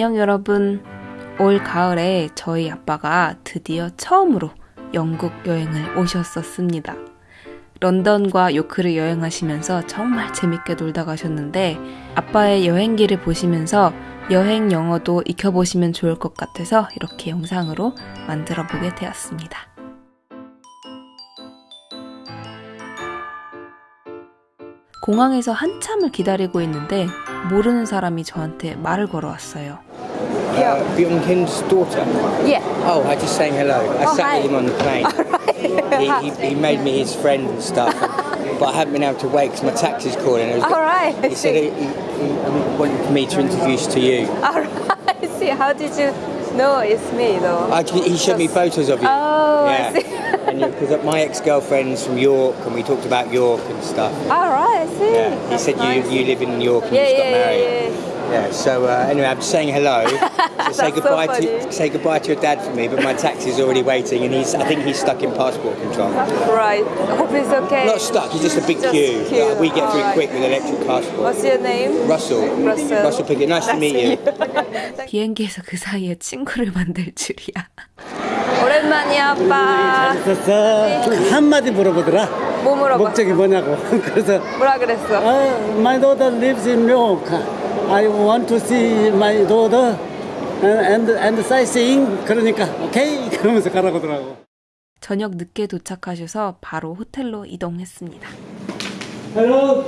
안녕 여러분. 올 가을에 저희 아빠가 드디어 처음으로 영국 여행을 오셨었습니다. 런던과 요크를 여행하시면서 정말 재밌게 놀다 가셨는데 아빠의 여행기를 보시면서 여행 영어도 익혀보시면 좋을 것 같아서 이렇게 영상으로 만들어 보게 되었습니다. 공항에서 한참을 기다리고 있는데 모르는 사람이 저한테 말을 걸어왔어요. Uh, Byung Kin's daughter. Yeah. Oh, I just saying hello. I Oh, sat hi. with him on the plane. he, he, he made me his friend and stuff, but I haven't been able to wait because my taxi's calling. All right. He said he, he, he wanted me to introduce to you. All right. See, how did you know it's me though? I, he showed me photos of you. Oh, I yeah. see. and because my ex-girlfriend's from York, and we talked about York and stuff. All right. I see. Yeah, he That's said nice. you you live in York and Yeah, you just yeah, got married. yeah, yeah. Yeah, so uh, anyway, I'm just saying hello. So say That's so goodbye funny. to say goodbye to your dad for me, but my taxi's already waiting, and he's I think he's stuck in passport control. Right. Hope it's okay. Not stuck, he's just a big Just queue. queue. Like, we get through Alright. quick with electric passport. What's your name? Russell. Russell. Russell Pickett. Nice to meet you. 비행기에서 그 사이에 친구를 만들 줄이야. 오랜만이야, 아빠. 있었어. 한마디 물어보더라. 뭐 물어봐? 목적이 뭐냐고. 그래서 뭐라 그랬어? 아, my daughter lives in New York. I want to see my daughter and and, and sightseeing. 그러니까 오케이 그러면서 가라고 하더라고. 저녁 늦게 도착하셔서 바로 호텔로 이동했습니다. Hello.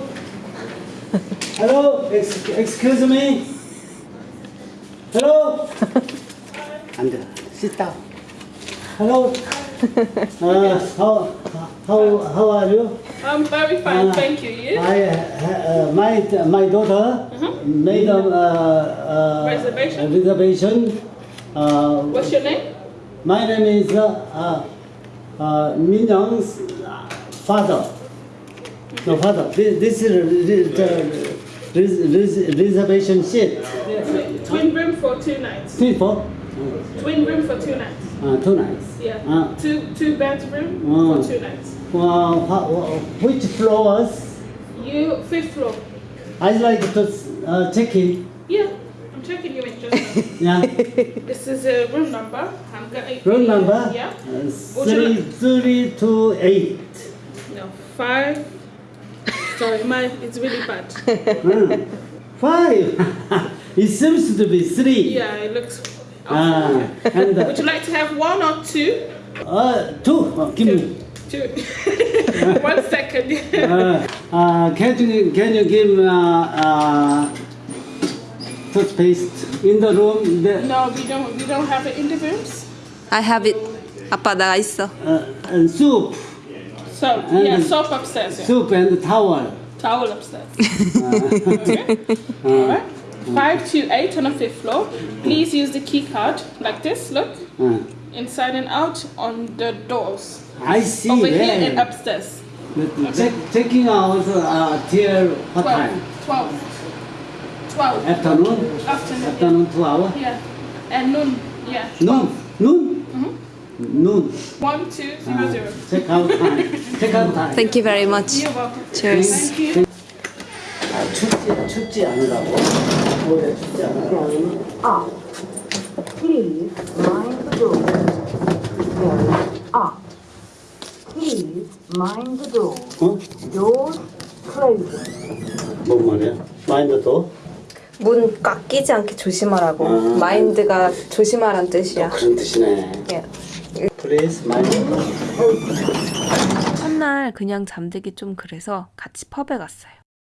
Hello. Ex, excuse me. Hello. 앉아. Sit down. Hello. Uh, how how how are you? I'm very fine, Uh, thank you. You? I, uh, my my daughter made a uh, uh, Reservation? reservation. Uh, What's your name? my name is uh, uh, uh, Min Young's father. No father. This, this is re- the res- res- reservation sheet. Twin room for two nights. People, Twin room for two nights. Uh, two nights. Yeah. Uh, Two two bedroom Mm. for two nights. uh, wha- which floors? You fifth floor. I'd like to uh, check in. Yeah. I'm checking you in just. Yeah. this is a room number. I'm gonna. Room number? Yeah. Uh, Would three, like- three, two, eight. No five. Sorry, my it's really bad. Hmm. Five. it seems to be three. Yeah, it looks. Ah, and Would you uh, like to have one or two? uh, two. Uh, give me. Two. one second. Uh, uh, can you can you give uh, uh, toothpaste in the room? The, no, we don't. We don't have it in the rooms. I have it. 아빠 나 있어. uh, and soup, So yeah, soap upstairs. Yeah. soup and towel. Towel upstairs. okay. All right. Five two eight on the fifth floor. Please use the key card like this. Look Uh, inside and out on the doors I see. over here and upstairs. But check, checking out uh, till what Twelve. time? Twelve. Twelve. Afternoon. Afternoon. Afternoon two hour. Yeah. And noon. Yeah. Noon. Noon. Noon. One two zero zero. Check out time. Check out time. Thank you very much. You're welcome. Cheers. Thank you. 아, 춥지, 않으라고. 올해 춥지 않으라고. Please mind the door. Very up. Please mind the door. 어? Doors closing. 뭔 말이야? 마인드도? 문꽉 끼지 않게 조심하라고. 음. 마인드가 조심하란 뜻이야. 그런 뜻이네. 예. Please mind. 첫날 그냥 잠들기 좀 그래서 같이 펍에 갔어요.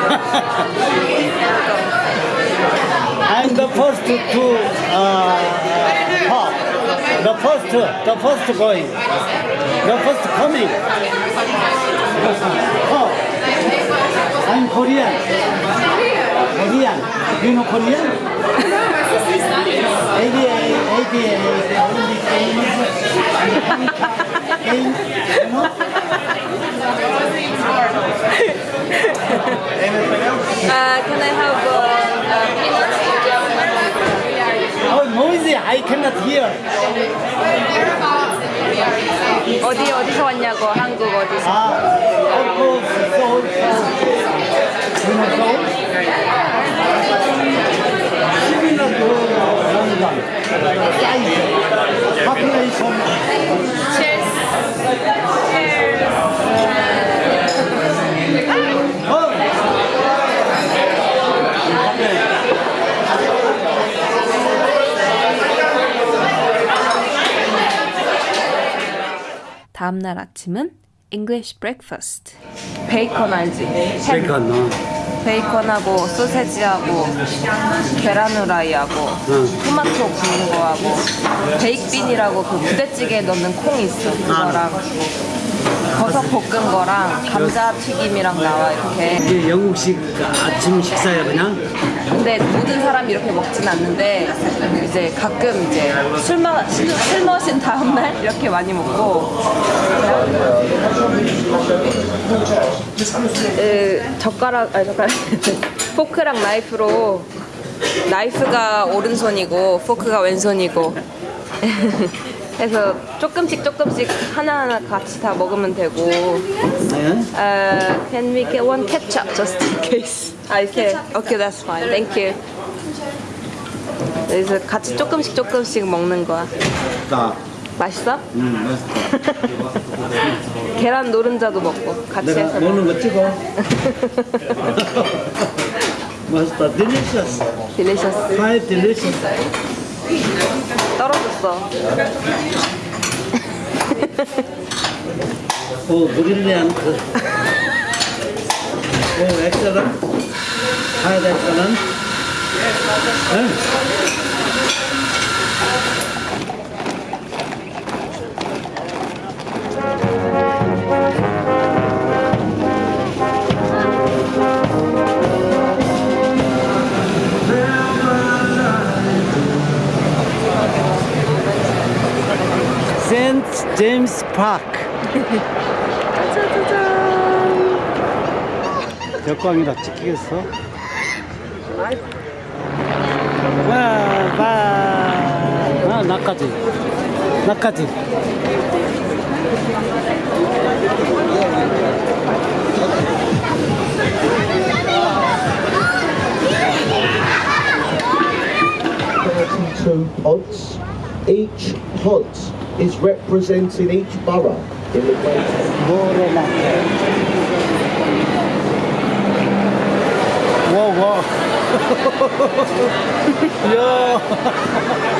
I'm the first to uh, pop. The first, the first going. The first coming. Oh, I'm Korean. Korean. You know Korean? ADA, the Olympic Games. Games, you know? Uh, can I have uh, uh, peanut? Oh, noisy, I cannot hear. 어디 어디서 왔냐고 한국 어디서? Ah, of course, Seoul, Seoul. You know Seoul? Similar to London. Size, population. Cheers. Oh, 다음날 아침은 English breakfast. 베이컨 알지? Second, no. 베이컨하고 소세지하고 계란 후라이하고 토마토 구운 거하고 베이크빈이라고 그 부대찌개에 넣는 콩 있어 그거랑 버섯 볶은 거랑 감자 튀김이랑 나와 이렇게. 이게 영국식 아침 식사야 그냥? 근데 모든 사람이 이렇게 먹진 않는데 이제 가끔 이제 술, 마, 술, 술 마신 다음날 이렇게 많이 먹고. 그 젓가락 아니 젓가락. 포크랑 나이프로 나이프가 오른손이고 포크가 왼손이고 그래서 조금씩 조금씩 하나하나 같이 다 먹으면 되고 네. Uh, can we get one ketchup just in case? 아, 이렇게. Okay, that's fine. Thank you. 그래서 같이 조금씩 조금씩 먹는 거야. 나, 맛있어? 음, 맛있다. 계란 노른자도 먹고 같이 해서. 먹- 먹는 거 찍어. 맛있다. Delicious. Delicious. Quite delicious. 떨어졌어. Oh, Oh. 네. St. James Park. 역광이다 찍히겠어? 와, 봐. 아, 나까지. 나까지. Thirty-two pods. Each pod is representing each borough in the Great 뭐로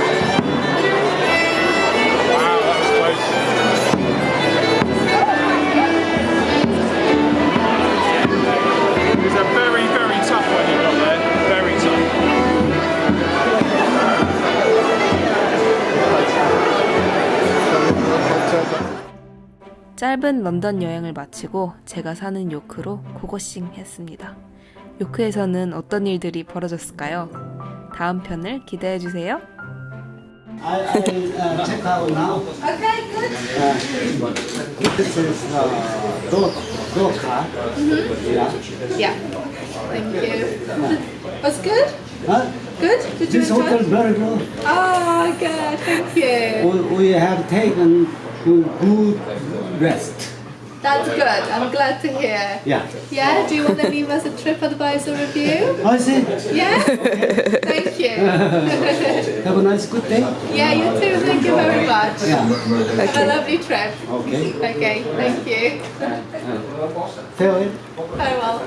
짧은 런던 여행을 마치고 제가 사는 요크로 고고싱 했습니다. 요크에서는 어떤 일들이 벌어졌을까요? 다음 편을 기대해 주세요. I, I uh, check out now. Okay, good. Uh, this is uh, door, door card. Yeah. Yeah. Thank you. That's good. Huh? Good. Did you This enjoy? hotel very good. Oh, good. Thank you. We, we have taken good rest. That's good. I'm glad to hear. Yeah. Yeah. Do you want to leave us a TripAdvisor review? Oh, I see. Yeah. Thank you. Have a nice good day. yeah. You too. Thank you very much. Yeah. A lovely trip. Okay. Okay. Thank you. Farewell. Farewell.